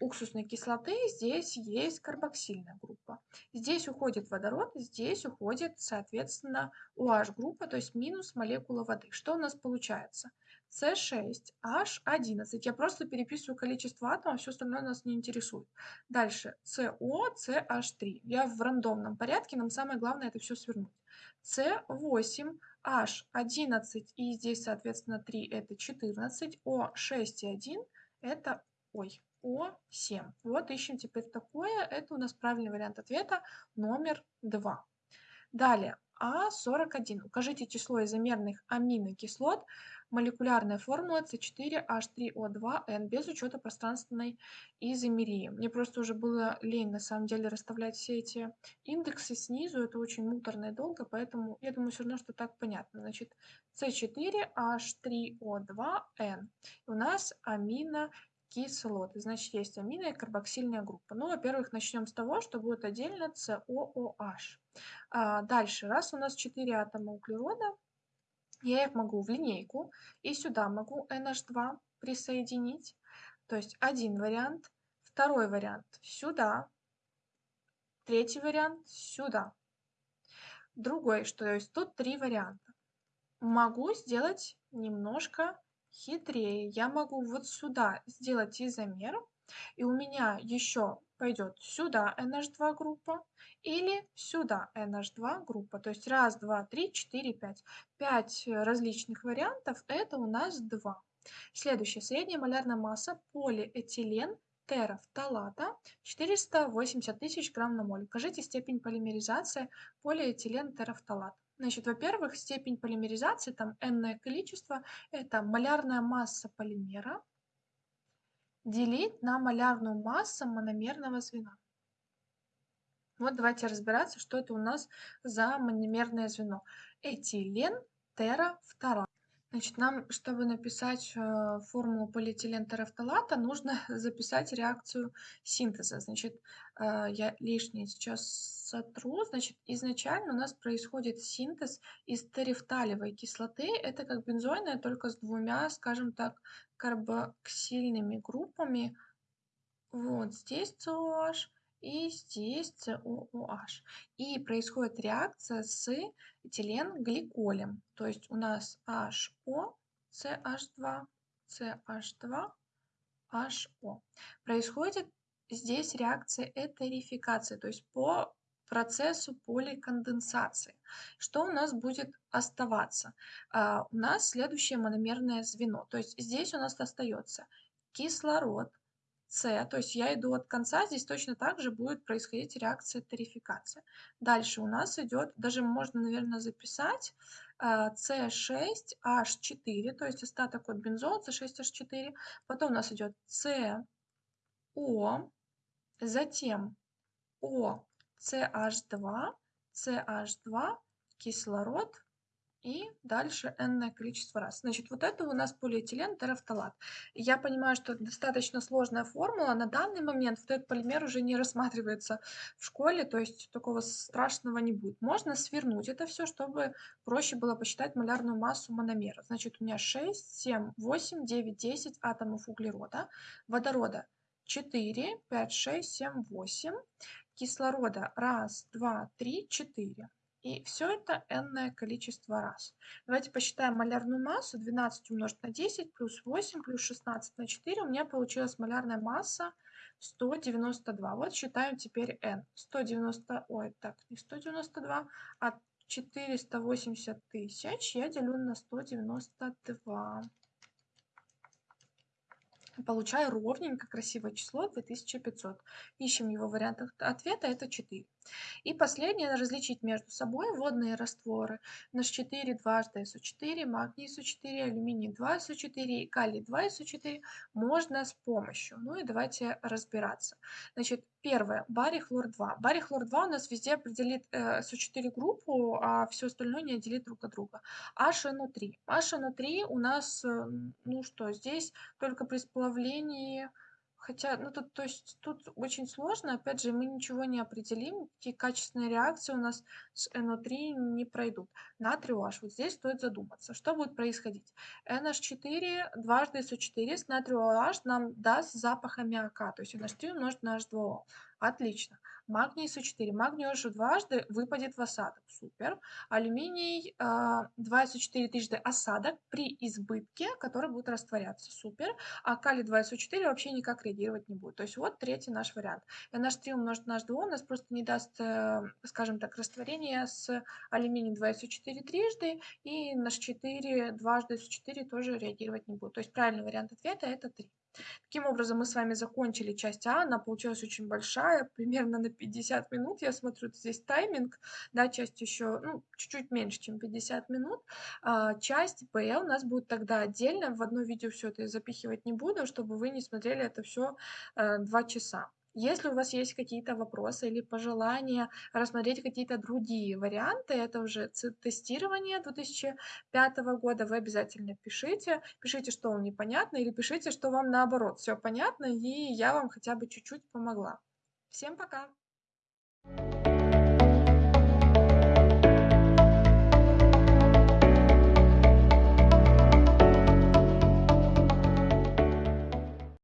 [SPEAKER 1] уксусной кислоты здесь есть карбоксильная группа. Здесь уходит водород, здесь уходит, соответственно, OH группа, то есть минус молекула воды. Что у нас получается? С6H11. Я просто переписываю количество атомов, все остальное нас не интересует. Дальше СО, CH3. Я в рандомном порядке, нам самое главное это все свернуть. С8, H11 и здесь, соответственно, 3 это 14, О6 и 1 это, ой, О7. Вот ищем теперь такое, это у нас правильный вариант ответа номер 2. Далее, А41. Укажите число изомерных аминокислот, молекулярная формула С4H3O2N без учета пространственной изомерии. Мне просто уже было лень на самом деле расставлять все эти индексы снизу, это очень муторно и долго, поэтому я думаю все равно, что так понятно. Значит, С4H3O2N. У нас амино кислоты. Значит, есть амино и карбоксильная группа. Ну, во-первых, начнем с того, что будет отдельно COOH. А дальше, раз у нас 4 атома углерода, я их могу в линейку и сюда могу NH2 присоединить. То есть один вариант, второй вариант сюда, третий вариант сюда. Другой, что то есть тут три варианта. Могу сделать немножко хитрее. Я могу вот сюда сделать изомер, и у меня еще пойдет сюда NH2 группа или сюда NH2 группа. То есть раз, два, три, четыре, пять. Пять различных вариантов, это у нас два. Следующая средняя малярная масса полиэтилен терафталата 480 тысяч грамм на моль. Укажите степень полимеризации полиэтилен терафталат. Значит, во-первых, степень полимеризации, там n количество, это малярная масса полимера делить на малярную массу мономерного звена. Вот давайте разбираться, что это у нас за мономерное звено. Этилен терафторат. Значит, нам, чтобы написать э, формулу полиэтилен терафталата, нужно *laughs* записать реакцию синтеза. Значит, э, я лишнее сейчас сотру. Значит, изначально у нас происходит синтез из терефталевой кислоты. Это как бензойная, только с двумя, скажем так, карбоксильными группами. Вот здесь COH и здесь COOH. И происходит реакция с этиленгликолем. То есть у нас HO, CH2, CH2, HO. Происходит здесь реакция этерификации, то есть по процессу поликонденсации. Что у нас будет оставаться? А, у нас следующее мономерное звено. То есть здесь у нас остается кислород, С, то есть я иду от конца, здесь точно так же будет происходить реакция тарификации. Дальше у нас идет, даже можно, наверное, записать С6H4, то есть остаток от бензола С6H4. Потом у нас идет СО, затем О CH2, CH2, кислород и дальше n количество раз. Значит, вот это у нас полиэтилен терафталат. Я понимаю, что это достаточно сложная формула. На данный момент этот полимер уже не рассматривается в школе, то есть такого страшного не будет. Можно свернуть это все, чтобы проще было посчитать малярную массу мономера. Значит, у меня 6, 7, 8, 9, 10 атомов углерода, водорода 4, 5, 6, 7, 8, кислорода раз, два, три, четыре. И все это n количество раз. Давайте посчитаем малярную массу. 12 умножить на 10 плюс 8 плюс 16 на 4. У меня получилась малярная масса 192. Вот считаем теперь n. 190, ой, так, не 192, а 480 тысяч я делю на 192 получаю ровненько красивое число 2500. Ищем его вариант ответа, это 4. И последнее, различить между собой водные растворы. NH4 дважды SO4, магний SO4, алюминий 2 SO4 и калий 2 SO4 можно с помощью. Ну и давайте разбираться. Значит, первое, барий хлор 2. Барий хлор 2 у нас везде определит э, SO4 группу, а все остальное не отделит друг от друга. HNO3. HNO3 у нас, э, ну что, здесь только при сплавлении Хотя, ну тут, то есть, тут очень сложно, опять же, мы ничего не определим, какие качественные реакции у нас с NO3 не пройдут. Натрий OH, вот здесь стоит задуматься, что будет происходить. NH4 дважды SO4 с натрий OH нам даст запах аммиака, то есть NH3 умножить на H2O. Отлично. Магний СО4. Магний уже дважды выпадет в осадок. Супер. Алюминий 2 СО4 трижды осадок при избытке, который будет растворяться. Супер. А калий 2 СО4 вообще никак реагировать не будет. То есть вот третий наш вариант. NH3 умножить на H2O у нас просто не даст, э, скажем так, растворения с алюминием 2 СО4 трижды и NH4 дважды СО4 тоже реагировать не будет. То есть правильный вариант ответа это 3. Таким образом, мы с вами закончили часть А, она получилась очень большая, *laughs* примерно на 50 минут. Я смотрю, здесь тайминг, да, часть еще, ну, чуть-чуть меньше, чем 50 минут. А, часть Б у нас будет тогда отдельно, в одно видео все это запихивать не буду, чтобы вы не смотрели это все э, 2 часа. Если у вас есть какие-то вопросы или пожелания рассмотреть какие-то другие варианты, это уже тестирование 2005 года, вы обязательно пишите. Пишите, что вам непонятно, или пишите, что вам наоборот все понятно, и я вам хотя бы чуть-чуть помогла. Всем пока!